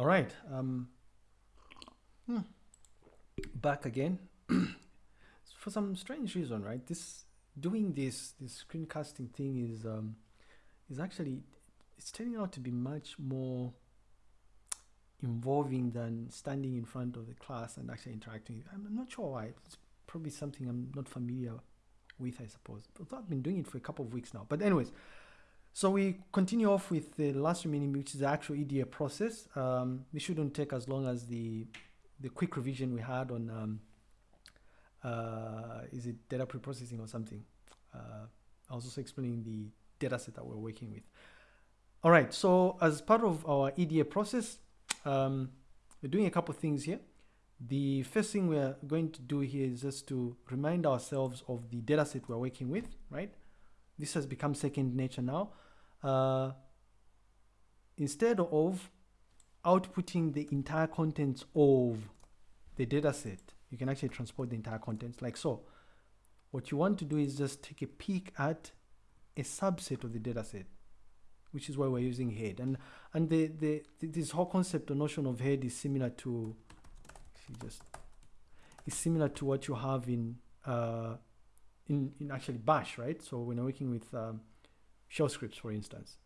All right. Um, hmm, back again. For some strange reason, right? This doing this this screencasting thing is um, is actually it's turning out to be much more involving than standing in front of the class and actually interacting. I'm not sure why. It's probably something I'm not familiar with, I suppose. But I've been doing it for a couple of weeks now. But anyways, so we continue off with the last remaining, which is the actual EDA process. Um, this shouldn't take as long as the the quick revision we had on um, uh, is it data preprocessing or something. Uh, I was also explaining the data set that we're working with. All right, so as part of our EDA process, um, we're doing a couple things here. The first thing we're going to do here is just to remind ourselves of the data set we're working with, right? This has become second nature now. Uh, instead of outputting the entire contents of the data set, you can actually transport the entire contents like so. What you want to do is just take a peek at a subset of the data set, which is why we're using head. And and the, the, this whole concept or notion of head is similar to just is similar to what you have in uh, in, in actually bash, right? So when you're working with um, shell scripts, for instance,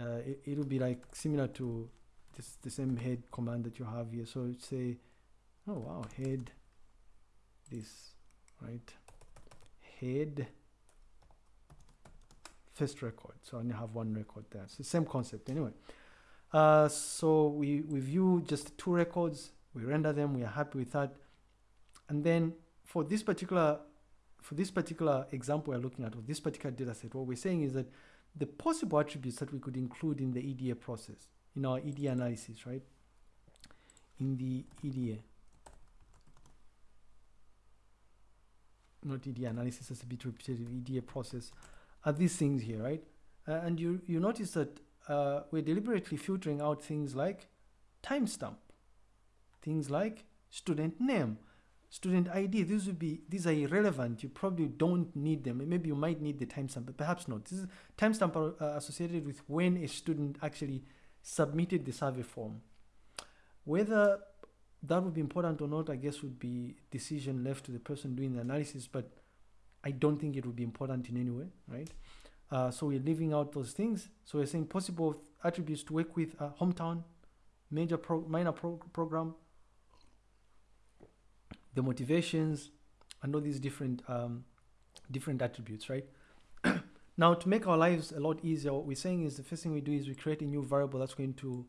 uh, it, it'll be like similar to this, the same head command that you have here. So say, oh wow, head this, right? Head first record. So I only have one record there. so same concept anyway. Uh, so we, we view just two records, we render them, we are happy with that. And then for this particular for this particular example we're looking at, or this particular data set, what we're saying is that the possible attributes that we could include in the EDA process, in our EDA analysis, right? In the EDA, not EDA analysis, as a bit repetitive, EDA process, are these things here, right? Uh, and you, you notice that uh, we're deliberately filtering out things like timestamp, things like student name, student ID, these would be these are irrelevant. You probably don't need them. Maybe you might need the timestamp, but perhaps not. This is timestamp are uh, associated with when a student actually submitted the survey form. Whether that would be important or not, I guess would be decision left to the person doing the analysis, but I don't think it would be important in any way, right? Uh, so we're leaving out those things. So we're saying possible attributes to work with uh, hometown, major pro minor pro program, the motivations, and all these different um, different attributes, right? now, to make our lives a lot easier, what we're saying is the first thing we do is we create a new variable that's going to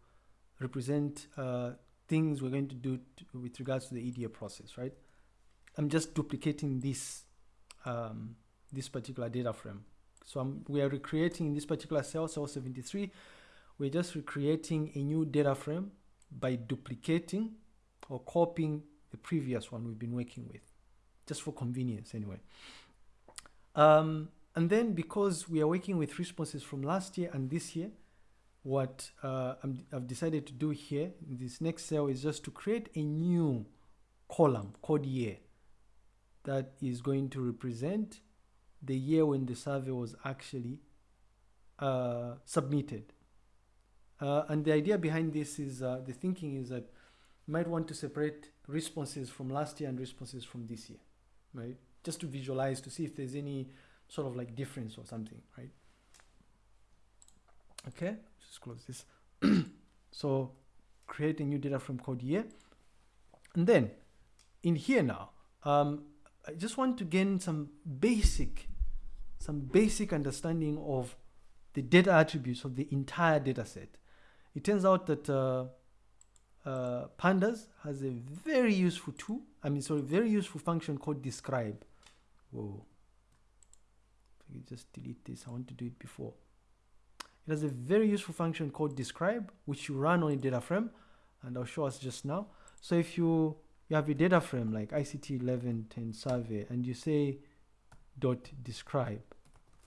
represent uh, things we're going to do to, with regards to the EDA process, right? I'm just duplicating this um, this particular data frame. So I'm, we are recreating in this particular cell, cell 73. We're just recreating a new data frame by duplicating or copying the previous one we've been working with, just for convenience anyway. Um, and then because we are working with responses from last year and this year, what uh, i have decided to do here in this next cell is just to create a new column called year that is going to represent the year when the survey was actually uh, submitted. Uh, and the idea behind this is, uh, the thinking is that might want to separate responses from last year and responses from this year, right? Just to visualize to see if there's any sort of like difference or something, right? Okay, just close this. so create a new data frame called year. And then in here now, um, I just want to gain some basic, some basic understanding of the data attributes of the entire data set. It turns out that uh, uh, pandas has a very useful tool i mean sorry very useful function called describe. Whoa. You just delete this i want to do it before. It has a very useful function called describe which you run on a data frame and i'll show us just now. So if you you have a data frame like ict 1110 survey and you say dot describe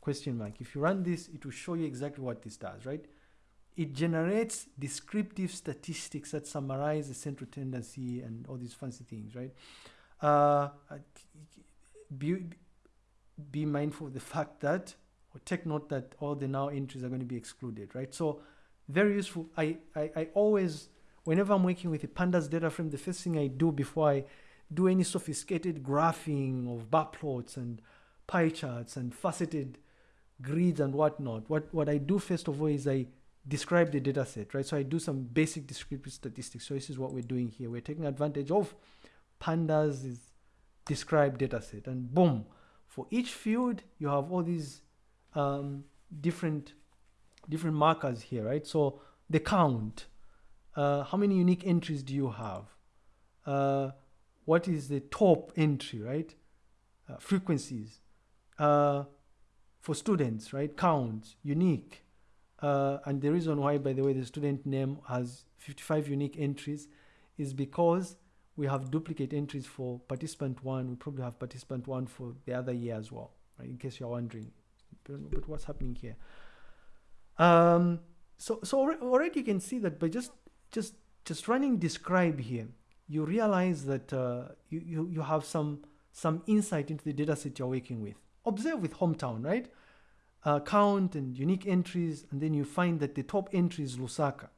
question mark. If you run this it will show you exactly what this does right it generates descriptive statistics that summarize the central tendency and all these fancy things, right? Uh, be, be mindful of the fact that, or take note that all the now entries are going to be excluded, right? So very useful. I, I, I always, whenever I'm working with a pandas data frame, the first thing I do before I do any sophisticated graphing of bar plots and pie charts and faceted grids and whatnot, what, what I do first of all is I describe the data set, right? So I do some basic descriptive statistics. So this is what we're doing here. We're taking advantage of pandas' describe data set and boom, for each field, you have all these um, different different markers here, right? So the count, uh, how many unique entries do you have? Uh, what is the top entry, right? Uh, frequencies. Uh, for students, right? Counts, unique. Uh, and the reason why, by the way, the student name has 55 unique entries is because we have duplicate entries for participant one. We probably have participant one for the other year as well, right? In case you're wondering, but what's happening here? Um, so, so already you can see that by just, just, just running describe here, you realize that uh, you, you, you have some, some insight into the data set you're working with. Observe with hometown, right? Uh, count and unique entries, and then you find that the top entry is Lusaka.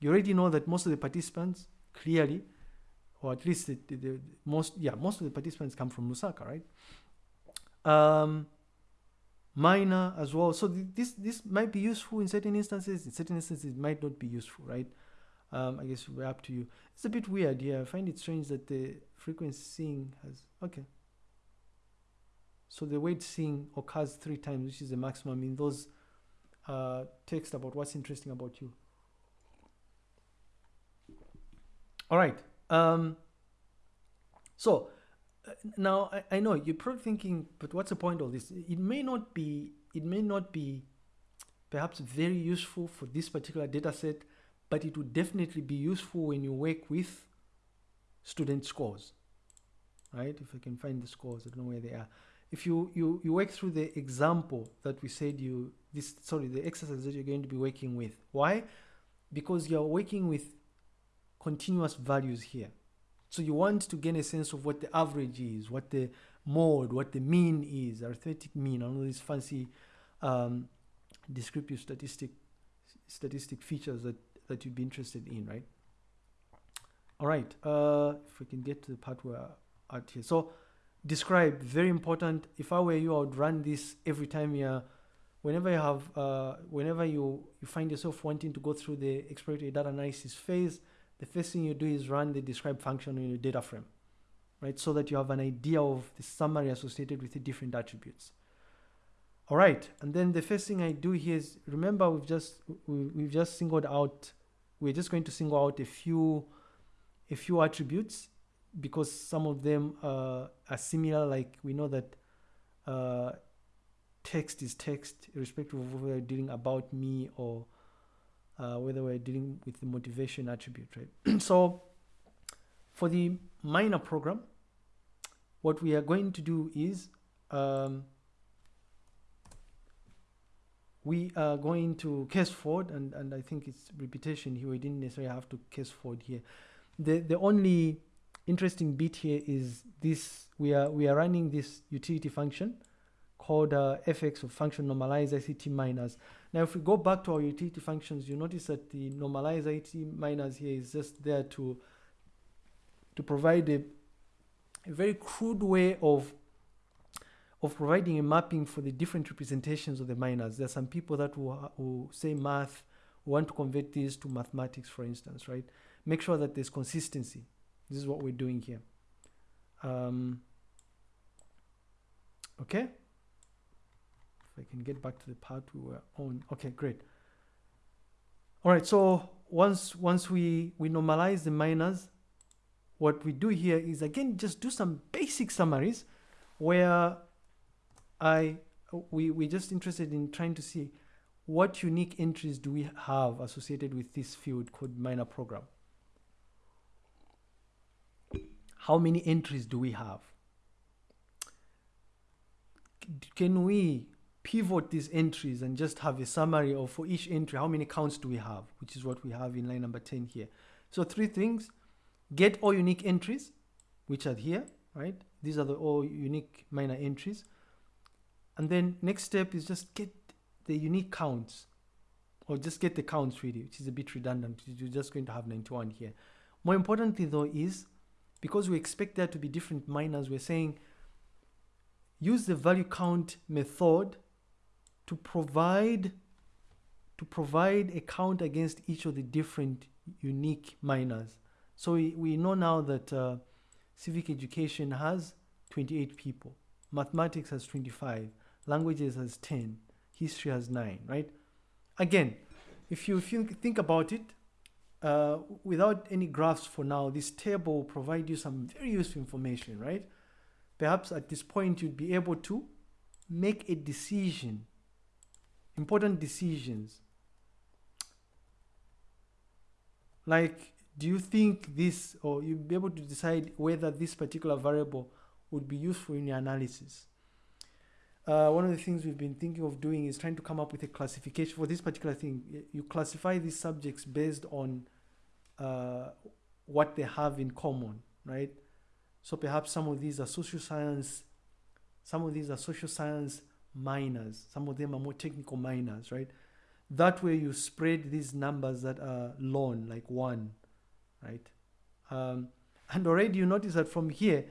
You already know that most of the participants clearly, or at least the, the, the, most, yeah, most of the participants come from Lusaka, right? Um, minor as well. So th this this might be useful in certain instances. In certain instances, it might not be useful, right? Um, I guess we're up to you. It's a bit weird here. I find it strange that the frequency has okay. So the weight seeing occurs three times, which is the maximum in those uh, text about what's interesting about you. All right. Um, so uh, now I, I know you're probably thinking, but what's the point of this? It may not be, it may not be perhaps very useful for this particular data set, but it would definitely be useful when you work with student scores, right? If I can find the scores, I don't know where they are. If you, you, you work through the example that we said you, this, sorry, the exercise that you're going to be working with. Why? Because you're working with continuous values here. So you want to gain a sense of what the average is, what the mode, what the mean is, arithmetic mean, all these fancy um, descriptive statistic statistic features that, that you'd be interested in, right? All right, uh, if we can get to the part where at here. So describe, very important. If I were you, I would run this every time you're, whenever you have, uh, whenever you, you find yourself wanting to go through the exploratory data analysis phase, the first thing you do is run the describe function in your data frame, right? So that you have an idea of the summary associated with the different attributes. All right, and then the first thing I do here is, remember we've just, we, have just singled out, we're just going to single out a few, a few attributes because some of them uh, are similar, like we know that uh, text is text, irrespective of whether we're dealing about me or uh, whether we're dealing with the motivation attribute, right? so for the minor program, what we are going to do is um, we are going to casefold, and, and I think it's repetition here. We didn't necessarily have to casefold here. The, the only interesting bit here is this, we are, we are running this utility function called uh, fx of function normalize ICT minors. Now, if we go back to our utility functions, you notice that the normalize ICT minors here is just there to, to provide a, a very crude way of, of providing a mapping for the different representations of the minors. There are some people that will, will say math, want to convert these to mathematics, for instance, right? Make sure that there's consistency. This is what we're doing here. Um, okay. If I can get back to the part we were on. Okay, great. All right, so once once we, we normalize the minors, what we do here is again just do some basic summaries where I we we're just interested in trying to see what unique entries do we have associated with this field called minor program. How many entries do we have? Can we pivot these entries and just have a summary of for each entry, how many counts do we have, which is what we have in line number 10 here. So three things, get all unique entries, which are here, right? These are the all unique minor entries. And then next step is just get the unique counts or just get the counts really, which is a bit redundant. You're just going to have 91 here. More importantly though is, because we expect there to be different minors, we're saying use the value count method to provide to provide a count against each of the different unique minors. So we, we know now that uh, civic education has 28 people, mathematics has 25, languages has 10, history has 9, right? Again, if you, if you think about it, uh, without any graphs for now, this table will provide you some very useful information, right? Perhaps at this point you'd be able to make a decision, important decisions. Like, do you think this, or you'll be able to decide whether this particular variable would be useful in your analysis? Uh, one of the things we've been thinking of doing is trying to come up with a classification for this particular thing. You classify these subjects based on uh, what they have in common, right? So perhaps some of these are social science, some of these are social science minors, some of them are more technical minors, right? That way you spread these numbers that are lone, like one, right? Um, and already you notice that from here,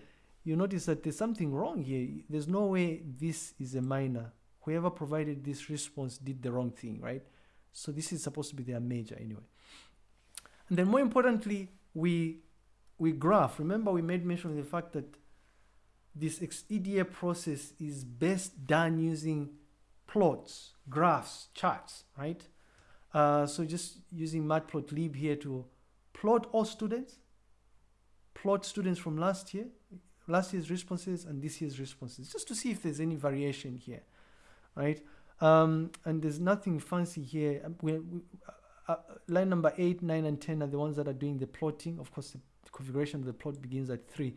you notice that there's something wrong here. There's no way this is a minor. Whoever provided this response did the wrong thing, right? So this is supposed to be their major anyway. And then more importantly, we we graph. Remember we made mention of the fact that this EDA process is best done using plots, graphs, charts, right? Uh, so just using matplotlib here to plot all students, plot students from last year, last year's responses and this year's responses, just to see if there's any variation here, right? Um, and there's nothing fancy here. Um, we, we, uh, uh, line number 8, 9, and 10 are the ones that are doing the plotting. Of course, the configuration of the plot begins at 3.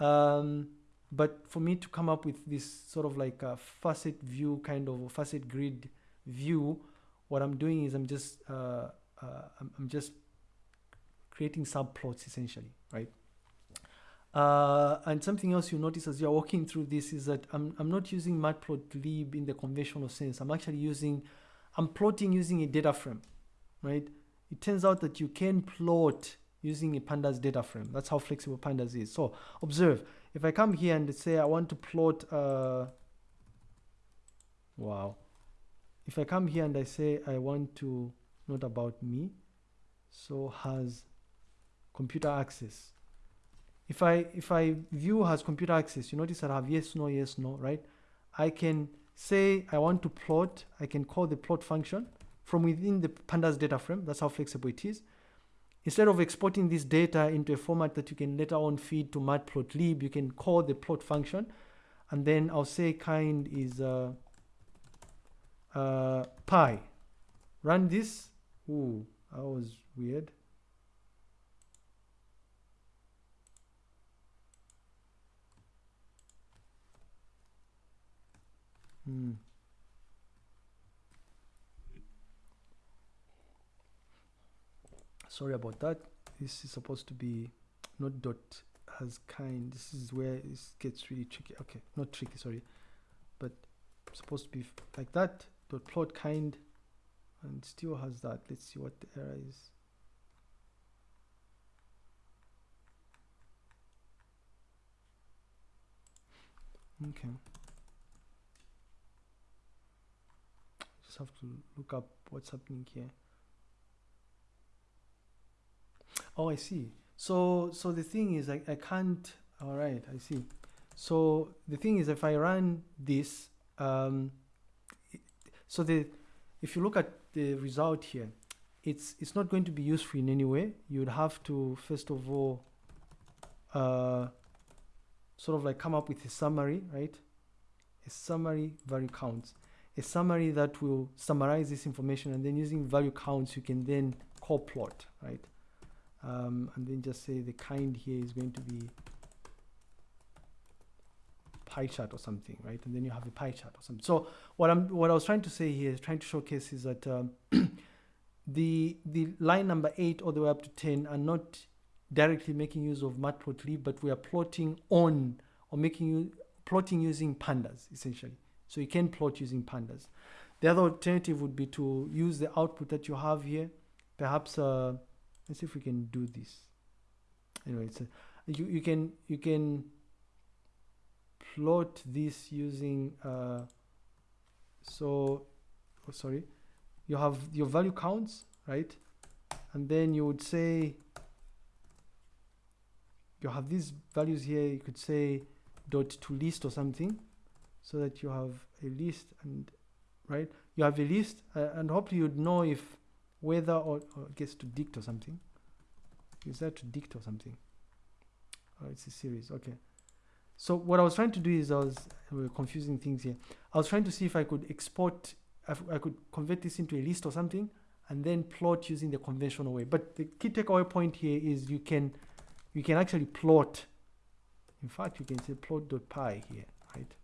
Um, but for me to come up with this sort of like a facet view, kind of facet grid view, what I'm doing is I'm just uh, uh I'm, I'm just creating subplots essentially, right? Uh, and something else you notice as you're walking through this is that I'm, I'm not using matplotlib in the conventional sense. I'm actually using, I'm plotting using a data frame, right? It turns out that you can plot using a pandas data frame. That's how flexible pandas is. So observe, if I come here and say I want to plot, uh, wow. If I come here and I say I want to, not about me, so has computer access if I if I view has computer access, you notice that I have yes, no, yes, no, right? I can say I want to plot, I can call the plot function from within the pandas data frame. That's how flexible it is. Instead of exporting this data into a format that you can later on feed to matplotlib, you can call the plot function. And then I'll say kind is uh, uh, pie. Run this. Ooh, that was weird. Hmm. Sorry about that. This is supposed to be not dot has kind. This is where it gets really tricky. Okay, not tricky, sorry. But supposed to be like that. Dot plot kind and still has that. Let's see what the error is. Okay. Just have to look up what's happening here. Oh I see. So so the thing is I, I can't all right I see. So the thing is if I run this um, so the if you look at the result here it's it's not going to be useful in any way. You would have to first of all uh, sort of like come up with a summary right? A summary value counts a summary that will summarize this information and then using value counts you can then call plot right? Um, and then just say the kind here is going to be pie chart or something right? And then you have a pie chart or something. So what i'm what i was trying to say here is trying to showcase is that um, the the line number eight all the way up to 10 are not directly making use of matplotlib but we are plotting on or making you plotting using pandas essentially so you can plot using pandas. the other alternative would be to use the output that you have here. Perhaps, uh, let's see if we can do this. Anyway, it's a, you, you can, you can plot this using, uh, so, oh, sorry, you have your value counts, right? And then you would say, you have these values here, you could say dot to list or something so that you have a list and right? You have a list uh, and hopefully you'd know if whether or, or gets to dict or something. Is that to dict or something? Oh it's a series okay. So what I was trying to do is I was confusing things here. I was trying to see if I could export if I could convert this into a list or something and then plot using the conventional way. But the key takeaway point here is you can you can actually plot. In fact you can say plot.pie here right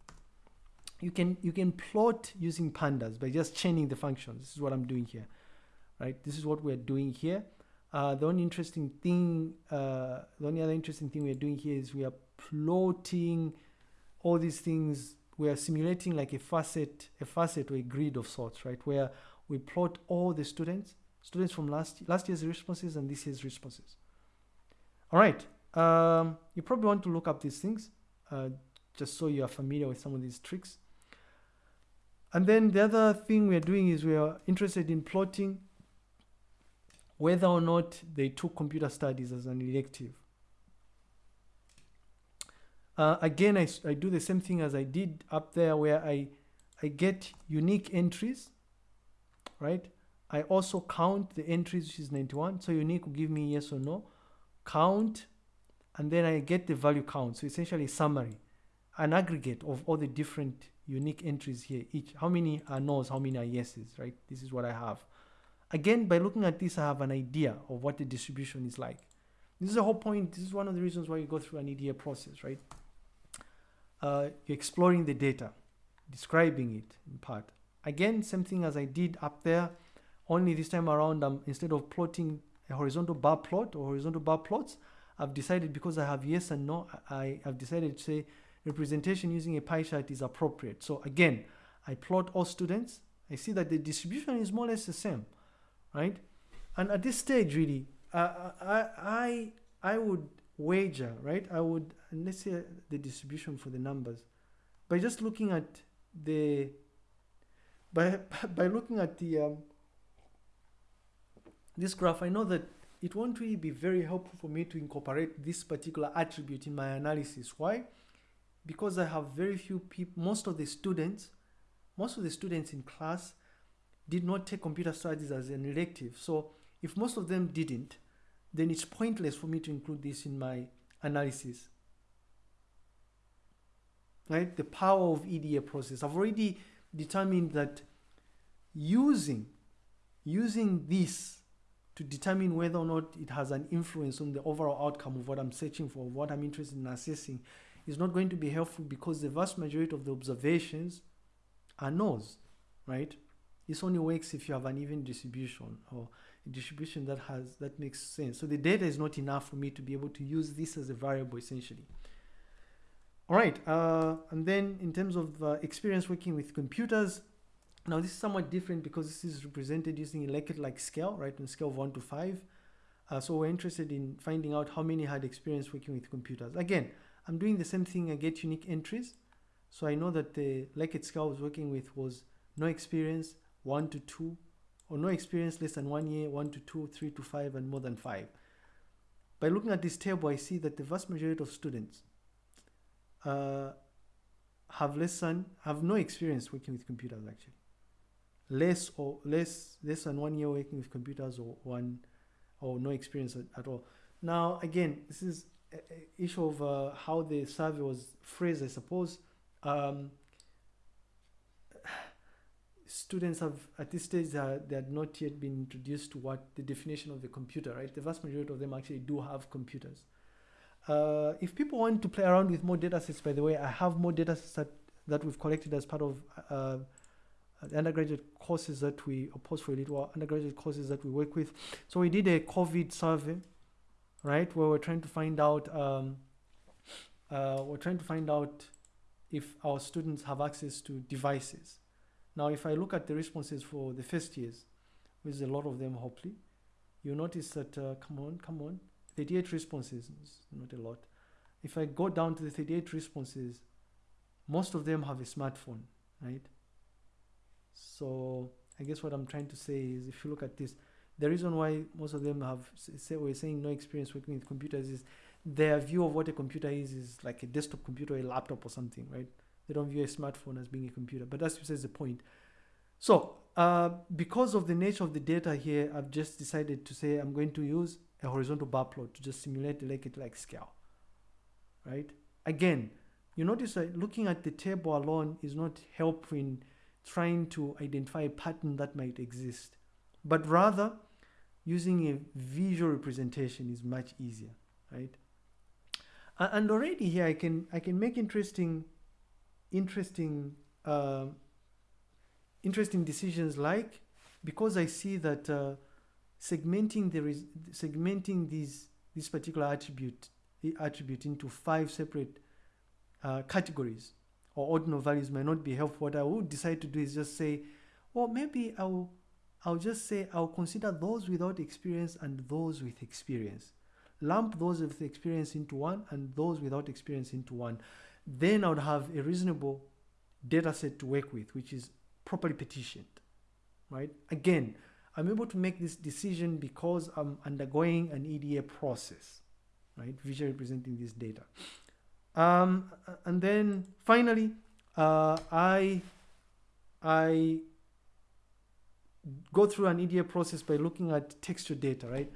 you can you can plot using pandas by just chaining the functions. This is what i'm doing here right? This is what we're doing here. Uh, the only interesting thing uh, the only other interesting thing we're doing here is we are plotting all these things. We are simulating like a facet a facet or a grid of sorts right? Where we plot all the students students from last last year's responses and this year's responses. All right um, you probably want to look up these things. Uh, just so you are familiar with some of these tricks and then the other thing we're doing is we are interested in plotting whether or not they took computer studies as an elective. Uh, again, I, I do the same thing as I did up there where I, I get unique entries, right? I also count the entries, which is 91. So unique will give me yes or no. Count, and then I get the value count. So essentially summary, an aggregate of all the different unique entries here each how many are no's how many are yeses right? This is what i have. Again by looking at this i have an idea of what the distribution is like. This is the whole point this is one of the reasons why you go through an eda process right? Uh, you're exploring the data describing it in part. Again same thing as i did up there only this time around um, instead of plotting a horizontal bar plot or horizontal bar plots i've decided because i have yes and no i have decided to say representation using a pie chart is appropriate. So again, I plot all students. I see that the distribution is more or less the same, right? And at this stage, really, uh, I, I, I would wager, right? I would, let's say the distribution for the numbers, by just looking at the, by, by looking at the, um, this graph, I know that it won't really be very helpful for me to incorporate this particular attribute in my analysis. Why? Because I have very few people, most of the students, most of the students in class did not take computer studies as an elective. So if most of them didn't, then it's pointless for me to include this in my analysis. Right? The power of EDA process. I've already determined that using, using this to determine whether or not it has an influence on the overall outcome of what I'm searching for, what I'm interested in assessing, is not going to be helpful because the vast majority of the observations are no's, right? This only works if you have an even distribution or a distribution that has that makes sense. So the data is not enough for me to be able to use this as a variable essentially. All right, uh, and then in terms of uh, experience working with computers, now this is somewhat different because this is represented using a Likert-like scale, right, on scale of one to five. Uh, so we're interested in finding out how many had experience working with computers. Again, I'm doing the same thing, I get unique entries. So I know that the scale I was working with was no experience, one to two, or no experience less than one year, one to two, three to five, and more than five. By looking at this table, I see that the vast majority of students uh, have less than, have no experience working with computers actually. Less or less, less than one year working with computers or one, or no experience at, at all. Now, again, this is issue of uh, how the survey was phrased, I suppose. Um, students have, at this stage, uh, they had not yet been introduced to what the definition of the computer, right? The vast majority of them actually do have computers. Uh, if people want to play around with more data sets, by the way, I have more data sets that, that we've collected as part of uh, the undergraduate courses that we, or for a little undergraduate courses that we work with. So we did a COVID survey right? Where we're trying to find out, um, uh, we're trying to find out if our students have access to devices. Now, if I look at the responses for the first years, with a lot of them, hopefully, you notice that, uh, come on, come on, 38 responses, not a lot. If I go down to the 38 responses, most of them have a smartphone, right? So I guess what I'm trying to say is if you look at this, the reason why most of them have say we're saying no experience working with computers is their view of what a computer is is like a desktop computer a laptop or something, right? They don't view a smartphone as being a computer, but that's besides the point. So uh, because of the nature of the data here, I've just decided to say I'm going to use a horizontal bar plot to just simulate the Likert-like scale, right? Again, you notice that looking at the table alone is not helpful in trying to identify a pattern that might exist, but rather using a visual representation is much easier, right? And already here I can I can make interesting, interesting, uh, interesting decisions like because I see that uh, segmenting the segmenting these this particular attribute the attribute into five separate uh, categories or ordinal values might not be helpful. What I would decide to do is just say, well, maybe I'll I'll just say I'll consider those without experience and those with experience. Lump those with experience into one and those without experience into one. Then I would have a reasonable data set to work with, which is properly petitioned, right? Again, I'm able to make this decision because I'm undergoing an EDA process, right? Visually representing this data. Um, and then finally, uh, I, I go through an EDA process by looking at texture data, right?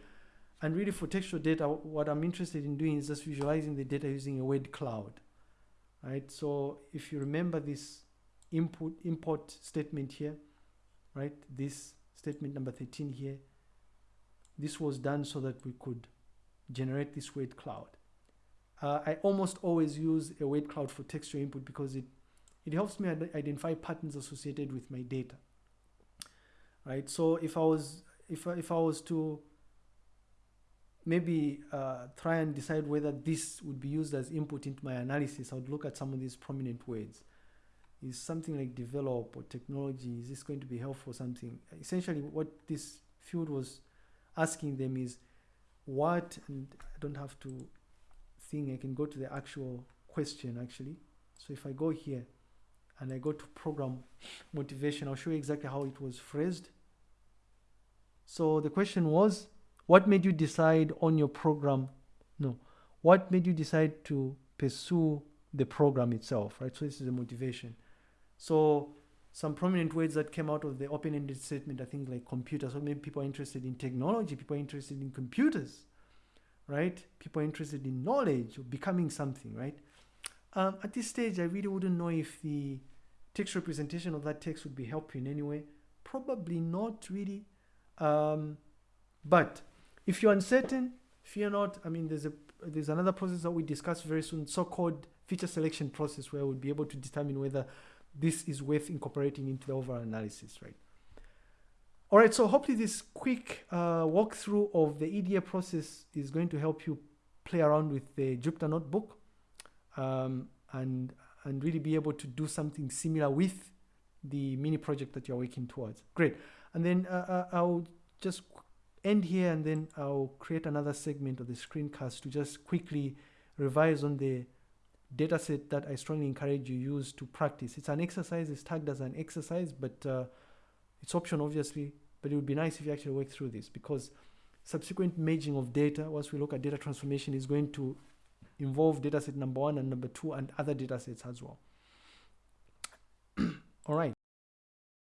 And really for texture data, what I'm interested in doing is just visualizing the data using a word cloud, right? So if you remember this input import statement here, right? This statement number 13 here, this was done so that we could generate this word cloud. Uh, I almost always use a word cloud for texture input because it, it helps me identify patterns associated with my data right? So if I was if if I was to maybe uh, try and decide whether this would be used as input into my analysis, I would look at some of these prominent words. Is something like develop or technology, is this going to be helpful something? Essentially what this field was asking them is what, and I don't have to think, I can go to the actual question actually. So if I go here and I go to program motivation, I'll show you exactly how it was phrased. So the question was, what made you decide on your program? No, what made you decide to pursue the program itself, right? So this is the motivation. So some prominent words that came out of the open-ended statement I think like computers. So maybe people are interested in technology, people are interested in computers, right? People are interested in knowledge or becoming something, right? Um, at this stage, I really wouldn't know if the text representation of that text would be helpful in any way. Probably not really. Um, but if you're uncertain, fear not. I mean, there's a there's another process that we discuss very soon, so-called feature selection process, where we'll be able to determine whether this is worth incorporating into the overall analysis, right? All right, so hopefully this quick uh, walkthrough of the EDA process is going to help you play around with the Jupyter Notebook um, and, and really be able to do something similar with the mini project that you're working towards. Great. And then uh, uh, I'll just end here and then I'll create another segment of the screencast to just quickly revise on the data set that I strongly encourage you use to practice. It's an exercise, it's tagged as an exercise, but uh, it's optional obviously, but it would be nice if you actually work through this because subsequent merging of data, once we look at data transformation, is going to involve data set number one and number two and other data sets as well. All right.